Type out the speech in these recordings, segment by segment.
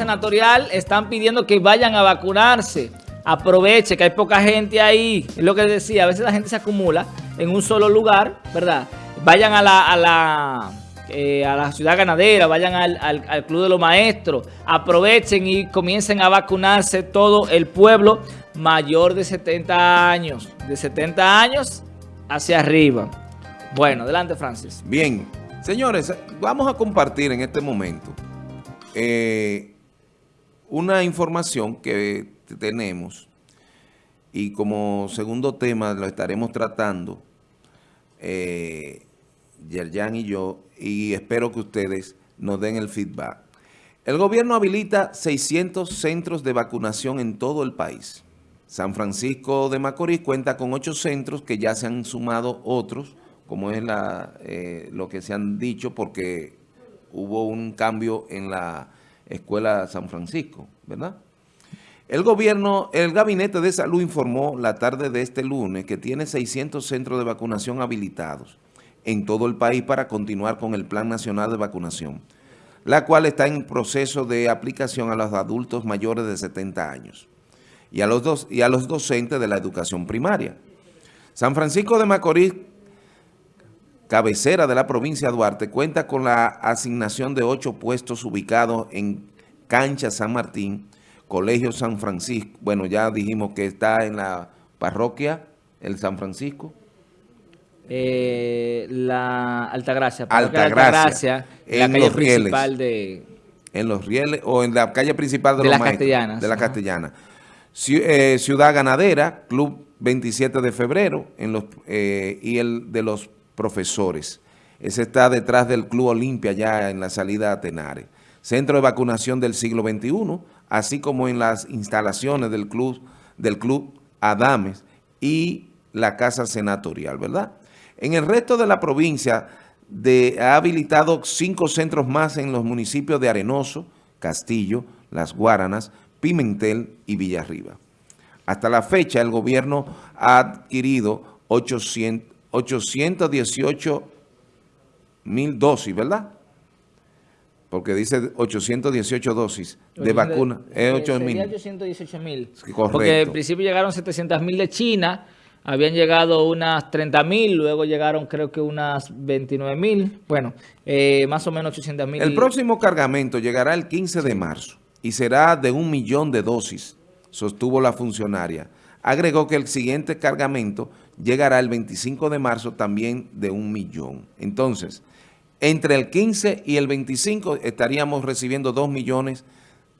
senatorial están pidiendo que vayan a vacunarse. Aproveche que hay poca gente ahí. Es lo que decía, a veces la gente se acumula en un solo lugar, ¿verdad? Vayan a la, a la, eh, a la ciudad ganadera, vayan al, al Club de los Maestros, aprovechen y comiencen a vacunarse todo el pueblo mayor de 70 años. De 70 años hacia arriba. Bueno, adelante Francis. Bien, señores, vamos a compartir en este momento eh, una información que tenemos y como segundo tema lo estaremos tratando eh, Yerjan y yo y espero que ustedes nos den el feedback. El gobierno habilita 600 centros de vacunación en todo el país. San Francisco de Macorís cuenta con 8 centros que ya se han sumado otros, como es la, eh, lo que se han dicho, porque hubo un cambio en la Escuela San Francisco, ¿verdad? El gobierno, el Gabinete de Salud informó la tarde de este lunes que tiene 600 centros de vacunación habilitados en todo el país para continuar con el Plan Nacional de Vacunación, la cual está en proceso de aplicación a los adultos mayores de 70 años y a los, dos, y a los docentes de la educación primaria. San Francisco de Macorís cabecera de la provincia de Duarte, cuenta con la asignación de ocho puestos ubicados en Cancha San Martín, Colegio San Francisco. Bueno, ya dijimos que está en la parroquia, el San Francisco. Eh, la Altagracia. Altagracia. en la calle principal de... En los rieles o en la calle principal de, de los la Castellana. De la Castellana. Eh, Ciudad Ganadera, Club 27 de febrero en los, eh, y el de los profesores. Ese está detrás del Club Olimpia, ya en la salida a Tenares. Centro de vacunación del siglo XXI, así como en las instalaciones del Club, del club Adames y la Casa Senatorial, ¿verdad? En el resto de la provincia de, ha habilitado cinco centros más en los municipios de Arenoso, Castillo, Las Guaranas, Pimentel y Villarriba. Hasta la fecha, el gobierno ha adquirido 800, 818 mil dosis, ¿verdad? Porque dice 818 dosis de vacuna. Es 8 mil. 818 mil. Porque en principio llegaron 700 mil de China, habían llegado unas 30 mil, luego llegaron creo que unas 29 mil. Bueno, eh, más o menos 800 mil. El próximo cargamento llegará el 15 de marzo y será de un millón de dosis, sostuvo la funcionaria. Agregó que el siguiente cargamento llegará el 25 de marzo también de un millón. Entonces, entre el 15 y el 25 estaríamos recibiendo 2 millones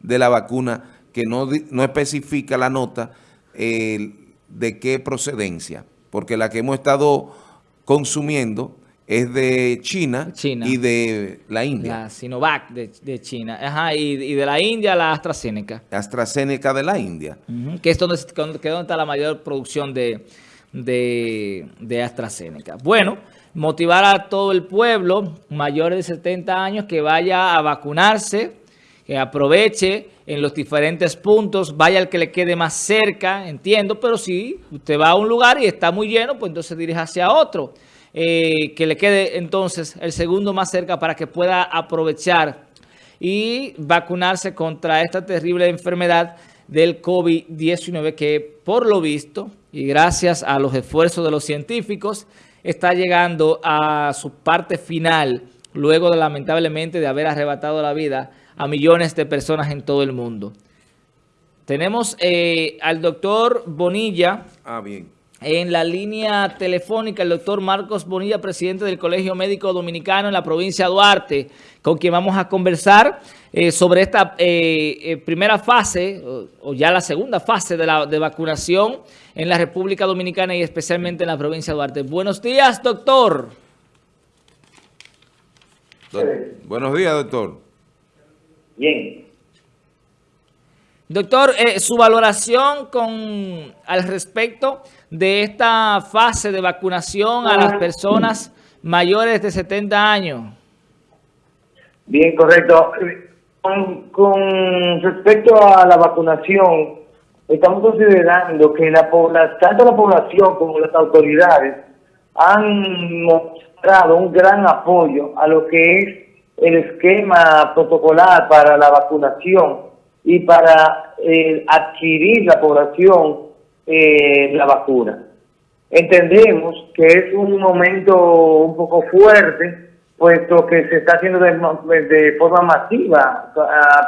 de la vacuna que no, no especifica la nota de qué procedencia, porque la que hemos estado consumiendo es de China, y de la India. La Sinovac de, China. Ajá, y, de la India la AstraZeneca. AstraZeneca de la India. que es donde, que donde está la mayor producción de, de, AstraZeneca. Bueno, motivar a todo el pueblo mayores de 70 años que vaya a vacunarse, que aproveche en los diferentes puntos, vaya al que le quede más cerca, entiendo, pero si usted va a un lugar y está muy lleno, pues entonces dirige hacia otro, eh, que le quede entonces el segundo más cerca para que pueda aprovechar y vacunarse contra esta terrible enfermedad del COVID-19 que por lo visto y gracias a los esfuerzos de los científicos está llegando a su parte final luego de lamentablemente de haber arrebatado la vida a millones de personas en todo el mundo. Tenemos eh, al doctor Bonilla. Ah, bien. En la línea telefónica, el doctor Marcos Bonilla, presidente del Colegio Médico Dominicano en la provincia de Duarte, con quien vamos a conversar eh, sobre esta eh, eh, primera fase, o, ya la segunda fase de, la, de vacunación en la República Dominicana y especialmente en la provincia de Duarte. Buenos días, doctor. Buenos días, doctor. Bien. Doctor, su valoración con al respecto de esta fase de vacunación a las personas mayores de 70 años. Bien, correcto. Con, respecto a la vacunación, estamos considerando que la tanto la población como las autoridades han mostrado un gran apoyo a lo que es el esquema protocolar para la vacunación y para eh, adquirir la población eh, la vacuna. Entendemos que es un momento un poco fuerte, puesto que se está haciendo de, forma masiva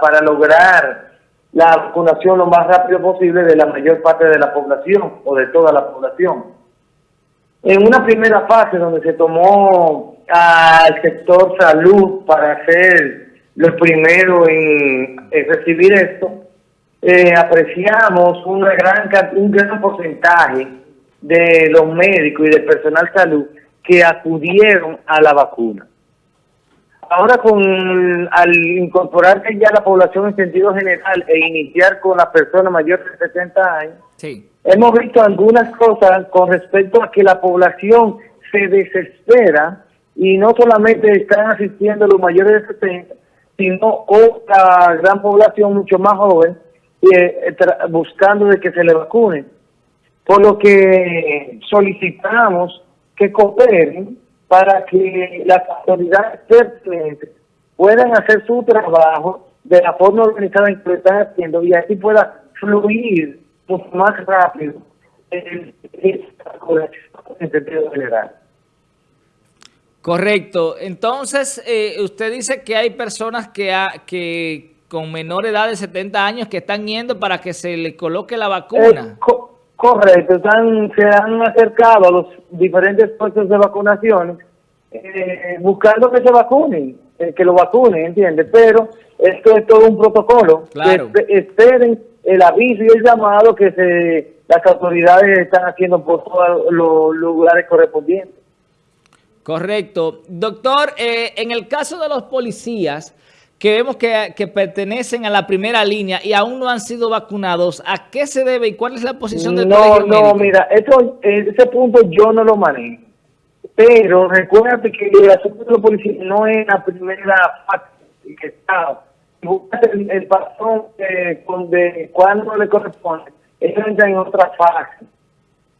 para lograr la vacunación lo más rápido posible de la mayor parte de la población o de toda la población. En una primera fase donde se tomó al sector salud para ser los primeros en, recibir esto, eh, apreciamos una gran, un gran porcentaje de los médicos y del personal salud que acudieron a la vacuna. Ahora con al incorporarse ya la población en sentido general e iniciar con las personas mayores de 70 años, hemos visto algunas cosas con respecto a que la población se desespera y no solamente están asistiendo los mayores de 70, sino otra gran población mucho más joven eh, buscando de que se le vacunen. Por lo que solicitamos que cooperen para que las autoridades pertinentes puedan hacer su trabajo de la forma organizada en que lo están haciendo y así pueda fluir más rápido en, en sentido general. Correcto. Entonces, eh, usted dice que hay personas que, que con menor edad de 70 años que están yendo para que se le coloque la vacuna. Eh, correcto. Están, se han acercado a los diferentes puestos de vacunación eh, buscando que se vacunen, que lo vacunen, ¿entiendes? Pero esto es todo un protocolo. Claro. esperen el aviso y el llamado que se, las autoridades están haciendo por todos los lugares correspondientes. Correcto. Doctor, eh, en el caso de los policías que vemos que, pertenecen a la primera línea y aún no han sido vacunados, ¿a qué se debe y cuál es la posición del no, No, mira, esto, ese punto yo no lo manejo. Pero recuérdate que el asunto de los policías no es la primera fase que está. El, el patrón eh, de cuando le corresponde, eso entra en otra fase.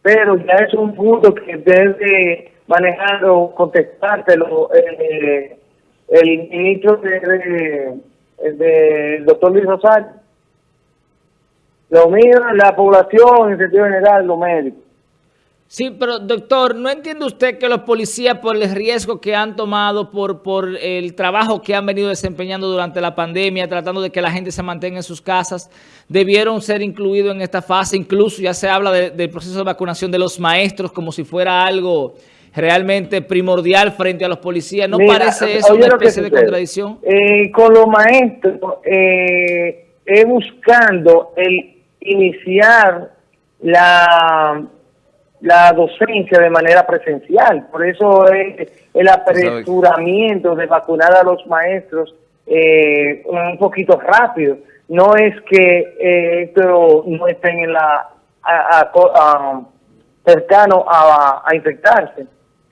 Pero ya es un punto que debe manejar o contestártelo eh, el ministro de, de, doctor Luis Rosario. Lo mío, la población en sentido general, los médicos. Sí, pero doctor, ¿no entiende usted que los policías por el riesgo que han tomado, por, por el trabajo que han venido desempeñando durante la pandemia, tratando de que la gente se mantenga en sus casas, debieron ser incluidos en esta fase? Incluso ya se habla del proceso de vacunación de los maestros como si fuera algo realmente primordial frente a los policías. ¿No parece eso una especie de contradicción? Eh, con los maestros, eh, es buscando el iniciar la, la docencia de manera presencial. Por eso es el apresuramiento de vacunar a los maestros eh, un poquito rápido. No es que eh, esto no estén en la cercano a, a infectarse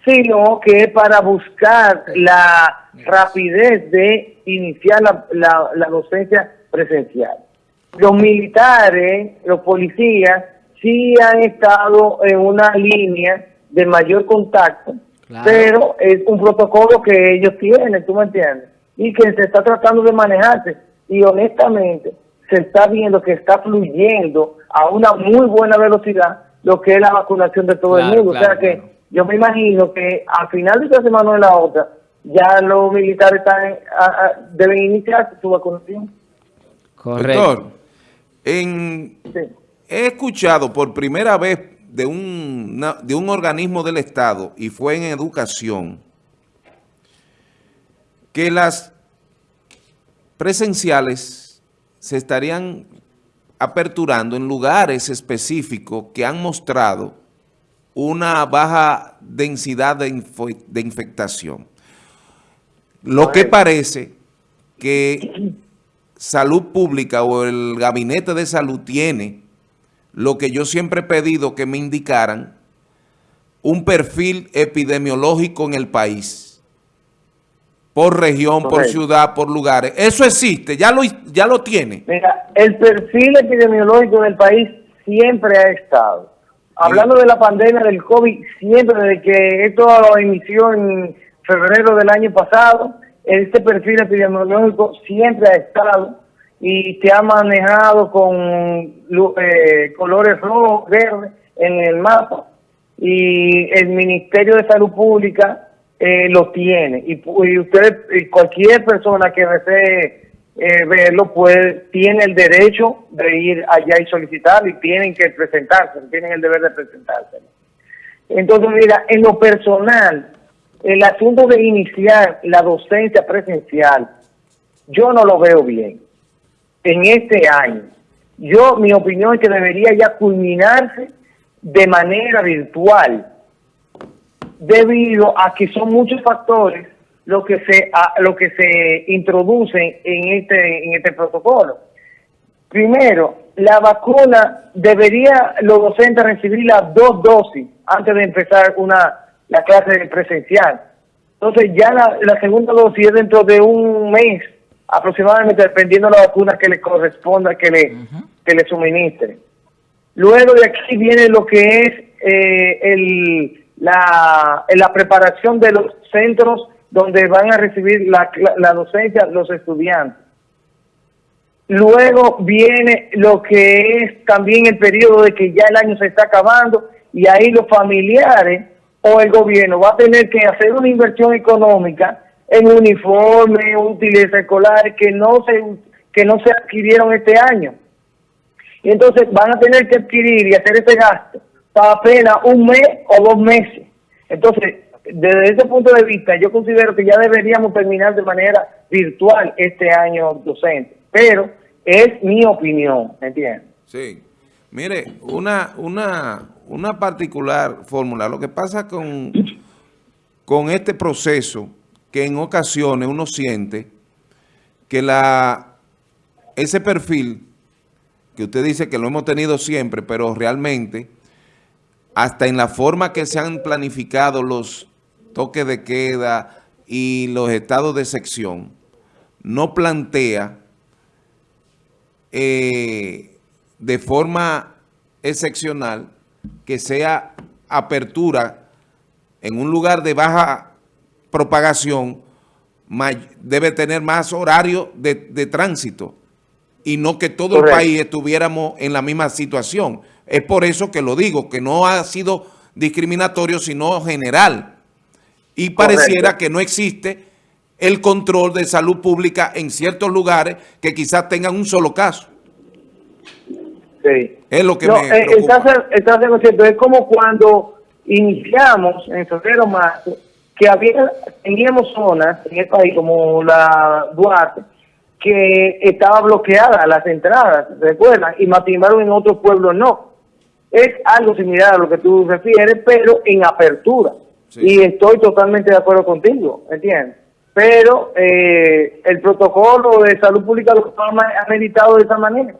sino que para buscar la rapidez de iniciar la, la, docencia presencial. Los militares, los policías, sí han estado en una línea de mayor contacto, pero es un protocolo que ellos tienen, ¿tú me entiendes? Y que se está tratando de manejarse. Y honestamente, se está viendo que está fluyendo a una muy buena velocidad lo que es la vacunación de todo el mundo. o sea que yo me imagino que al final de esta semana o de la otra, ya los militares están, deben iniciar su vacunación. Correcto. Doctor, en, he escuchado por primera vez de un, de un organismo del Estado, y fue en educación, que las presenciales se estarían aperturando en lugares específicos que han mostrado una baja densidad de, infectación. Lo que parece que salud pública o el gabinete de salud tiene lo que yo siempre he pedido que me indicaran, un perfil epidemiológico en el país, por región, por ciudad, por lugares. Eso existe, ya lo, ya lo tiene. Mira, el perfil epidemiológico del país siempre ha estado hablando de la pandemia del COVID, siempre desde que esto inició en febrero del año pasado, este perfil epidemiológico siempre ha estado y te ha manejado con eh, colores rojos, verdes en el mapa y el Ministerio de Salud Pública eh, lo tiene. Y, y y cualquier persona que desee eh, verlo, pues tiene el derecho de ir allá y solicitar y tienen que presentarse, tienen el deber de presentarse. Entonces, mira, en lo personal, el asunto de iniciar la docencia presencial, yo no lo veo bien en este año. Yo, mi opinión es que debería ya culminarse de manera virtual, debido a que son muchos factores lo que se lo que se introducen en este en este protocolo. Primero, la vacuna debería los docentes recibir las dos dosis antes de empezar una la clase presencial. Entonces ya la, segunda dosis es dentro de un mes aproximadamente dependiendo de la vacuna que le corresponda que le que le suministre. Luego de aquí viene lo que es eh, el, la, la preparación de los centros donde van a recibir la, la, docencia los estudiantes. Luego viene lo que es también el periodo de que ya el año se está acabando y ahí los familiares o el gobierno va a tener que hacer una inversión económica en uniformes, útiles escolares que no se que no se adquirieron este año. Y entonces van a tener que adquirir y hacer ese gasto para apenas un mes o dos meses. Entonces, desde ese punto de vista, yo considero que ya deberíamos terminar de manera virtual este año docente, pero es mi opinión, ¿me entiendes? Sí. Mire, una, una, una particular fórmula, lo que pasa con, con este proceso, que en ocasiones uno siente que la ese perfil, que usted dice que lo hemos tenido siempre, pero realmente, hasta en la forma que se han planificado los toque de queda y los estados de sección, no plantea eh, de forma excepcional que sea apertura en un lugar de baja propagación, debe tener más horario de, tránsito y no que todo el país estuviéramos en la misma situación. Es por eso que lo digo, que no ha sido discriminatorio, sino general y pareciera que no existe el control de salud pública en ciertos lugares que quizás tengan un solo caso. Sí. Es lo que me eh, preocupa. Estás, cierto. Es como cuando iniciamos en febrero marzo que había, teníamos zonas en el país como la Duarte que estaba bloqueada las entradas, recuerdan, y matimaron en otros pueblos no. Es algo similar a lo que tú refieres, pero en apertura. Y estoy totalmente de acuerdo contigo, ¿entiendes? Pero eh, el protocolo de salud pública lo ha meditado de esa manera.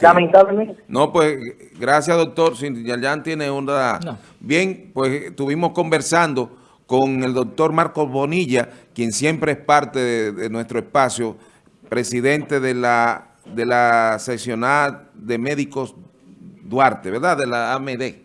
Lamentablemente. No, pues gracias doctor. ya tiene una... Bien, pues estuvimos conversando con el doctor Marcos Bonilla, quien siempre es parte de, nuestro espacio, presidente de la, de la seccional de médicos Duarte, ¿verdad? De la AMD.